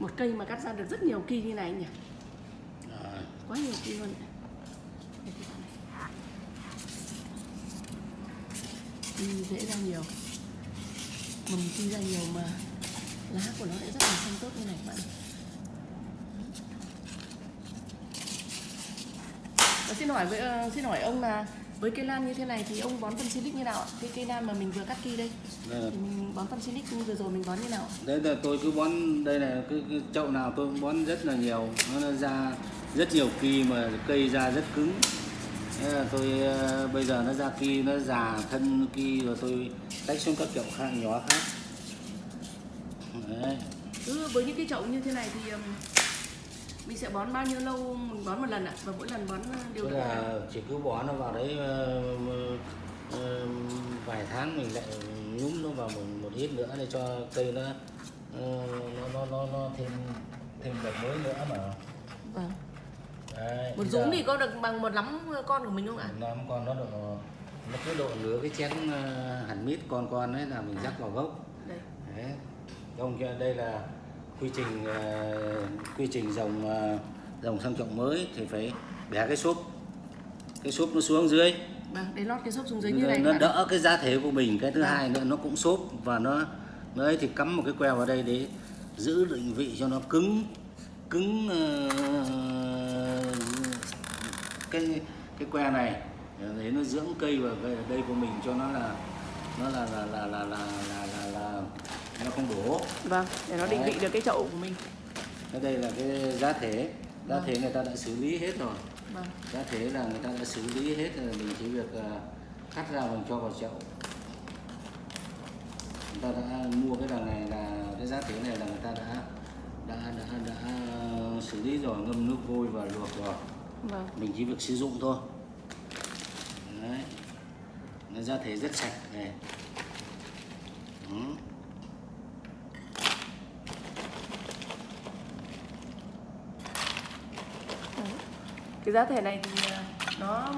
một cây mà cắt ra được rất nhiều kỳ như này nhỉ? À, quá nhiều kỳ luôn. Kỳ dễ ra nhiều. Mầm kỳ ra nhiều mà lá của nó lại rất là xanh tốt như này các bạn. Và xin hỏi với ờ, xin hỏi ông là với cây lan như thế này thì ông bón phân silic như nào ạ? Cái cây lan mà mình vừa cắt kỳ đây. Đây là thì mình bón phân silic vừa rồi mình bón như nào ạ? đấy là tôi cứ bón đây là cái, cái chậu nào tôi cũng bón rất là nhiều. Nó, ra rất nhiều kỳ mà cây ra rất cứng. Thế là tôi ờ, bây giờ nó ra kỳ nó già thân kỳ rồi tôi tách xuống các chậu khác nhỏ khác. Đấy. Cứ với những cái chậu như thế này thì mình sẽ bón bao nhiêu lâu? Mình bón một lần ạ và mỗi lần bón uh, đều tức là chỉ cứ bỏ nó vào đấy ờ, ờ, vài tháng mình lại nhúng nó vào một, một ít nữa để cho cây nó ờ, nó nó nó, nó thêm thêm đợt mới nữa mà. Vâng. đấy, một giờ- thì có được bằng một lắm con của mình không ạ? Năm con nó độ nó cứ độ nửa cái chén ờ, hẳn mít con con đấy là mình rắc vào gốc. Đây. Đấy. Không kia đây là quy trình ờ, quy trình dòng ờ, dòng sang trọng mới thì phải bẻ cái xốp. Cái xốp nó xuống dưới. Vâng đây lót cái xốp xuống dưới như này nó đỡ cái giá thể của mình. Cái thứ Vâng. hai nữa nó cũng xốp và nó nó ấy thì cắm một cái que vào đây để giữ định vị cho nó cứng cứng ờ, cái cái que này. Để nó dưỡng cây vào cái đây của mình cho nó là nó là là là, là, là nó không đổ. Vâng để nó định vị được cái chậu của mình. Cái đây là cái giá thể. Giá Vâng. thể người ta đã xử lý hết rồi. Vâng. Giá thể là người ta đã xử lý hết rồi mình chỉ việc ờ, cắt ra mình cho vào chậu. Người ta đã mua cái đằng này là cái giá thể này là người ta đã đã đã, đã xử lý rồi ngâm nước vôi và luộc rồi. Vâng. Mình chỉ việc sử dụng thôi. Đấy. Nó giá thể rất sạch này. Ừ. Đấy. Cái giá thể này thì uh, nó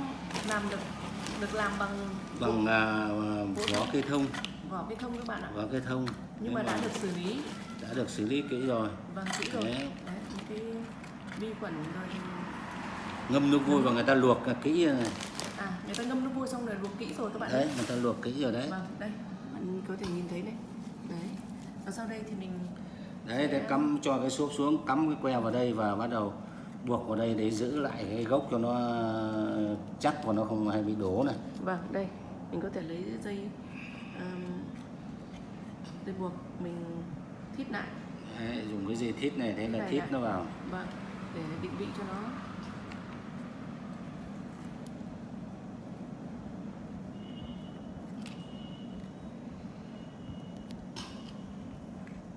làm được được làm bằng bằng à, vỏ cây thông. Vỏ cây thông các bạn ạ. Vỏ cây thông. Nhưng mà đã được xử lý. Đã được xử lý kỹ rồi. Vâng kỹ rồi. Đấy. đấy cái vi khuẩn rồi ngâm nước vôi và người ta luộc kỹ này. à người ta ngâm nước vôi xong rồi luộc kỹ rồi các bạn đấy người ta luộc kỹ rồi đấy. Vâng đây. Bạn có thể nhìn thấy này đấy. Và sau đây thì mình đấy để cắm cho cái xốp xuống cắm cái que vào đây và bắt đầu buộc vào đây để giữ lại cái gốc cho nó chắc và nó không hay bị đổ này. Vâng đây mình có thể lấy dây um, dây buộc mình thít lại. Đấy, dùng cái dây thít này thế là thít nó vào. Vâng để định vị cho nó.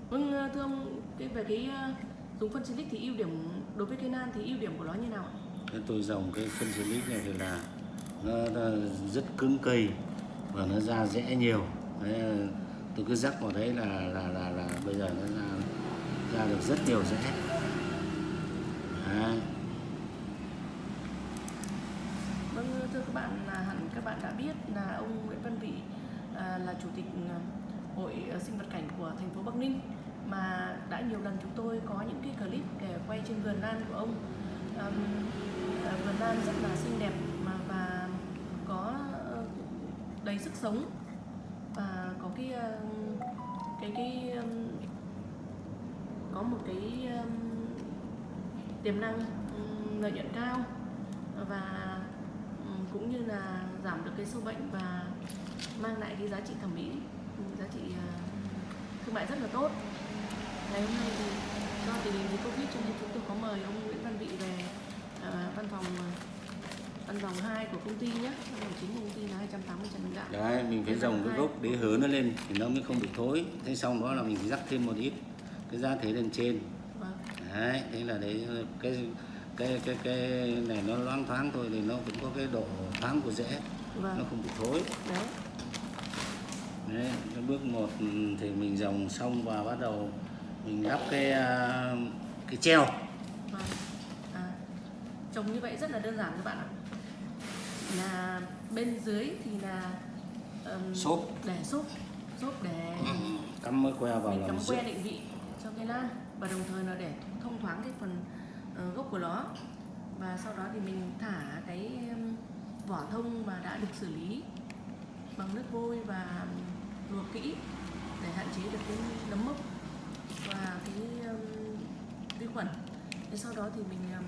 Vâng thưa ông về cái ờ, dùng phân silic thì ưu điểm đối với cây lan thì ưu điểm của nó như nào ạ? cái tôi dòng cái phân silic này thì là nó, nó rất cứng cây và nó ra rẽ nhiều đấy, tôi cứ rắc vào đấy là là là, là bây giờ nó ra ra được rất nhiều rẽ đấy. Vâng thưa các bạn là hẳn các bạn đã biết là ông Nguyễn Văn Vị à, là chủ tịch à, hội sinh vật cảnh của thành phố Bắc Ninh mà nhiều lần chúng tôi có những cái clip để quay trên vườn lan của ông. Um, vườn lan rất là xinh đẹp mà và có ờ, đầy sức sống. Và có cái ờ, cái cái có một cái tiềm năng lợi nhuận cao. Và cũng như là giảm được cái sâu bệnh và mang lại cái giá trị thẩm mỹ giá trị ờ, thương mại rất là tốt ngày hôm nay thì do tình hình dịch covid cho nên chúng tôi có mời ông Nguyễn Văn Vị về ờ, văn phòng ờ, văn phòng 2 của công ty nhé. Văn phòng chính công ty là 280 Trần Đình Đạo đấy mình phải dòng cái gốc để hứa nó lên thì nó mới không bị thối. Thế xong đó là mình rắc thêm một ít cái giá thể lên trên. Vâng. Đấy thế là đấy cái cái cái cái này nó loáng thoáng thôi thì nó cũng có cái độ thoáng của rễ. Nó vâng không bị thối. Đấy. Đấy cái bước một thì mình dòng xong và bắt đầu mình lắp cái à, cái treo Vâng. À, trồng như vậy rất là đơn giản các bạn ạ. Là bên dưới thì là ừm, Xốp. để xốp, xốp để cắm cái que vào mình cắm que định vị cho cây lan. và đồng thời là để thông thoáng cái phần ờ, gốc của nó và sau đó thì mình thả cái um, vỏ thông mà đã được xử lý bằng nước vôi và luộc kỹ để hạn chế được cái nấm mốc và cái um, vi khuẩn. Thế sau đó thì mình um,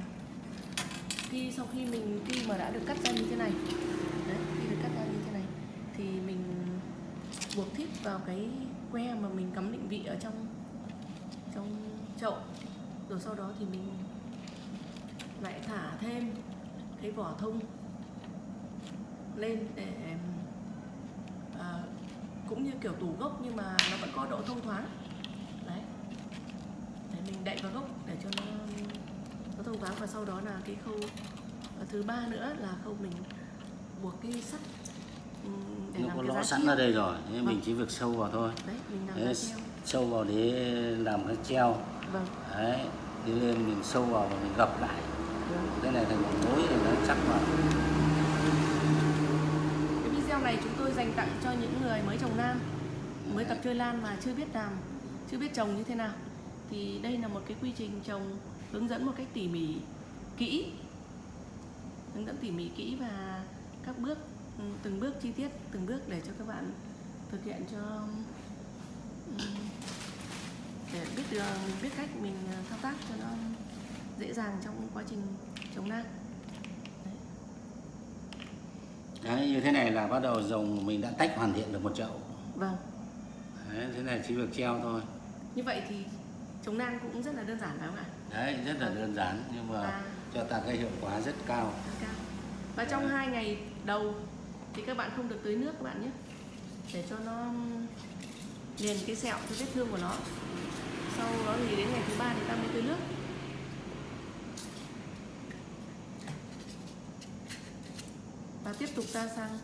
khi sau khi mình khi mà đã được cắt ra như thế này đấy khi được cắt ra như thế này thì mình buộc thít vào cái que mà mình cắm định vị ở trong trong chậu. Rồi sau đó thì mình lại thả thêm cái vỏ thông lên để à, cũng như kiểu tủ gốc nhưng mà nó vẫn có độ thông thoáng mình đậy vào gốc để cho nó nó thông thoáng và sau đó là cái khâu ờ, thứ ba nữa là khâu mình buộc cái sắt ừm, để nó làm có cái lõ sẵn treo. ở đây rồi nên mình Vâng. chỉ việc sâu vào thôi đấy mình làm Đấy, sâu vào để làm cái treo vâng đấy đi lên mình sâu vào và mình gập lại vâng. cái này thành một mối thì nó chắc vào Cái video này chúng tôi dành tặng cho những người mới trồng lan, mới tập chơi lan mà chưa biết làm, chưa biết trồng như thế nào. Thì đây là một cái quy trình trồng hướng dẫn một cách tỉ mỉ, kỹ, hướng dẫn tỉ mỉ kỹ và các bước, ừ, từng bước chi tiết, từng bước để cho các bạn thực hiện cho ừm, để biết được biết cách mình thao tác cho nó dễ dàng trong quá trình trồng lan. Đấy. đấy như thế này là bắt đầu dòng mình đã tách hoàn thiện được một chậu Vâng. đấy thế này chỉ việc treo thôi Như vậy thì chống nan cũng rất là đơn giản phải không ạ? đấy rất là đơn giản nhưng mà À. cho ta cái hiệu quả rất cao Rất cao. Và trong hai ngày đầu thì các bạn không được tưới nước các bạn nhé để cho nó liền cái sẹo cái vết thương của nó sau đó thì đến ngày thứ ba thì ta mới tưới nước và tiếp tục ta sang